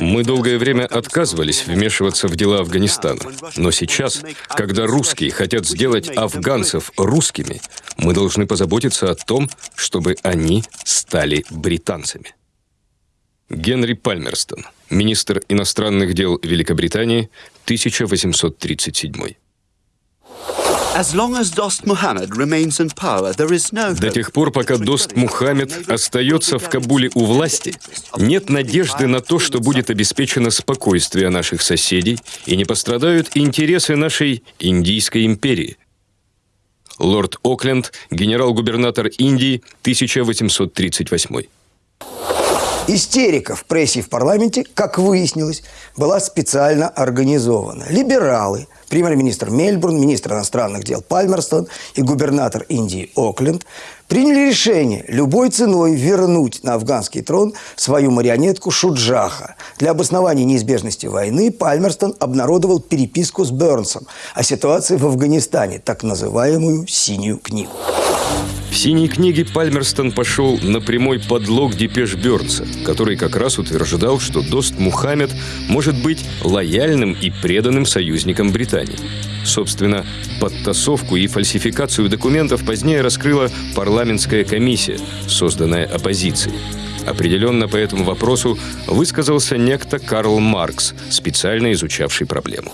Мы долгое время отказывались вмешиваться в дела Афганистана. Но сейчас, когда русские хотят сделать афганцев русскими, мы должны позаботиться о том, чтобы они стали британцами. Генри Пальмерстон, министр иностранных дел Великобритании, 1837 до тех пор, пока Дост Мухаммед остается в Кабуле у власти, нет надежды на то, что будет обеспечено спокойствие наших соседей и не пострадают интересы нашей Индийской империи. Лорд Окленд, генерал-губернатор Индии, 1838 Истерика в прессе и в парламенте, как выяснилось, была специально организована. Либералы, премьер-министр Мельбурн, министр иностранных дел Пальмерстон и губернатор Индии Окленд приняли решение любой ценой вернуть на афганский трон свою марионетку Шуджаха. Для обоснования неизбежности войны Пальмерстон обнародовал переписку с Бернсом о ситуации в Афганистане, так называемую «синюю книгу». В «Синей книге» Пальмерстон пошел на прямой подлог Депеш Бёрнса, который как раз утверждал, что Дост Мухаммед может быть лояльным и преданным союзником Британии. Собственно, подтасовку и фальсификацию документов позднее раскрыла парламентская комиссия, созданная оппозицией. Определенно по этому вопросу высказался некто Карл Маркс, специально изучавший проблему.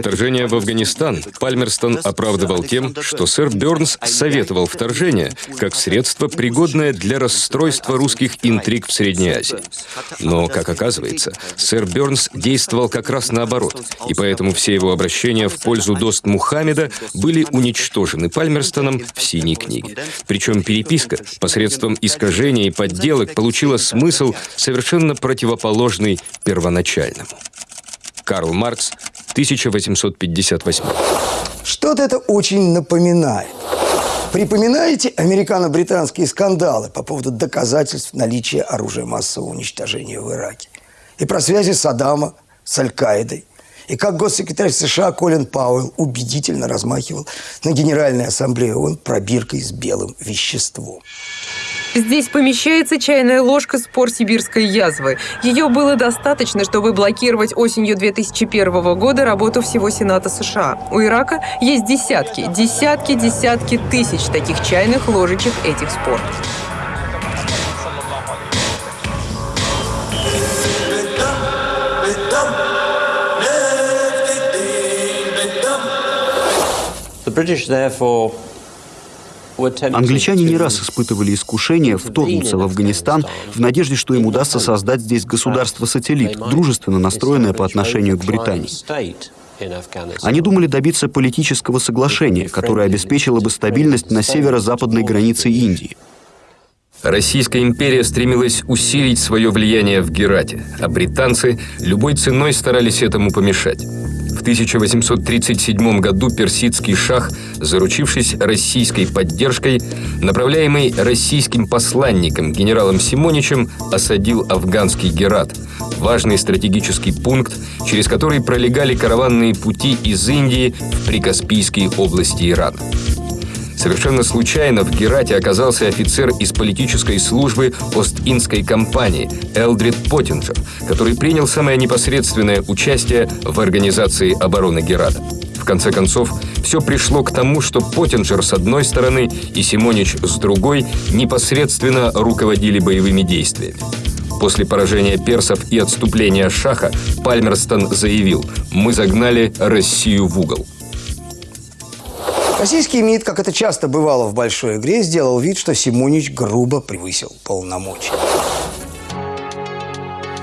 Вторжение в Афганистан Пальмерстон оправдывал тем, что сэр Бернс советовал вторжение как средство, пригодное для расстройства русских интриг в Средней Азии. Но, как оказывается, сэр Бернс действовал как раз наоборот, и поэтому все его обращения в пользу Дост Мухаммеда были уничтожены Пальмерстоном в «Синей книге». Причем переписка посредством искажений и подделок получила смысл, совершенно противоположный первоначальному. Карл Маркс, 1858. Что-то это очень напоминает. Припоминаете американо-британские скандалы по поводу доказательств наличия оружия массового уничтожения в Ираке? И про связи Саддама с Аль-Каидой? И как госсекретарь США Колин Пауэлл убедительно размахивал на Генеральной Ассамблее ООН пробиркой с белым веществом? Здесь помещается чайная ложка спор сибирской язвы. Ее было достаточно, чтобы блокировать осенью 2001 года работу всего Сената США. У Ирака есть десятки, десятки, десятки тысяч таких чайных ложечек этих спор. Англичане не раз испытывали искушение вторгнуться в Афганистан в надежде, что им удастся создать здесь государство-сателлит, дружественно настроенное по отношению к Британии. Они думали добиться политического соглашения, которое обеспечило бы стабильность на северо-западной границе Индии. Российская империя стремилась усилить свое влияние в Герате, а британцы любой ценой старались этому помешать. 1837 году персидский шах, заручившись российской поддержкой, направляемый российским посланником генералом Симоничем, осадил афганский Герат, важный стратегический пункт, через который пролегали караванные пути из Индии в прикаспийские области Ирана. Совершенно случайно в Герате оказался офицер из политической службы Ост-Индской компании Элдрид Поттинджер, который принял самое непосредственное участие в организации обороны Герата. В конце концов, все пришло к тому, что Поттинджер с одной стороны и Симонич с другой непосредственно руководили боевыми действиями. После поражения персов и отступления Шаха Пальмерстон заявил «Мы загнали Россию в угол». Российский МИД, как это часто бывало в большой игре, сделал вид, что Симонич грубо превысил полномочия.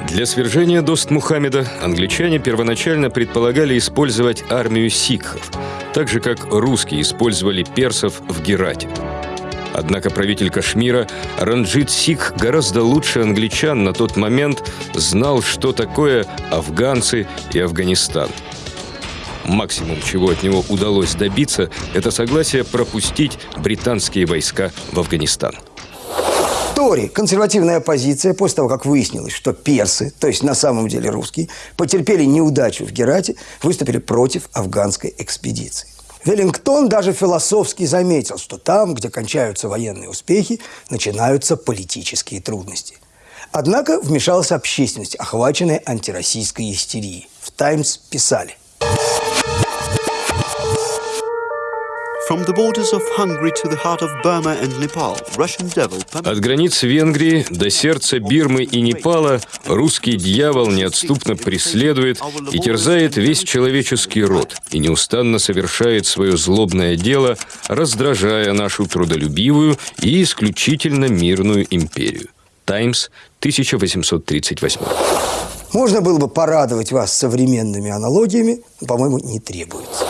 Для свержения Дост Мухаммеда англичане первоначально предполагали использовать армию сикхов, так же как русские использовали персов в Герате. Однако правитель Кашмира Ранджит Сикх гораздо лучше англичан на тот момент знал, что такое афганцы и Афганистан – Максимум, чего от него удалось добиться, это согласие пропустить британские войска в Афганистан. Тори, консервативная оппозиция, после того, как выяснилось, что персы, то есть на самом деле русские, потерпели неудачу в Герате, выступили против афганской экспедиции. Веллингтон даже философски заметил, что там, где кончаются военные успехи, начинаются политические трудности. Однако вмешалась общественность, охваченная антироссийской истерией. В «Таймс» писали. От границ Венгрии до сердца Бирмы и Непала русский дьявол неотступно преследует и терзает весь человеческий род и неустанно совершает свое злобное дело, раздражая нашу трудолюбивую и исключительно мирную империю. Таймс, 1838. Можно было бы порадовать вас современными аналогиями, но, по-моему, не требуется.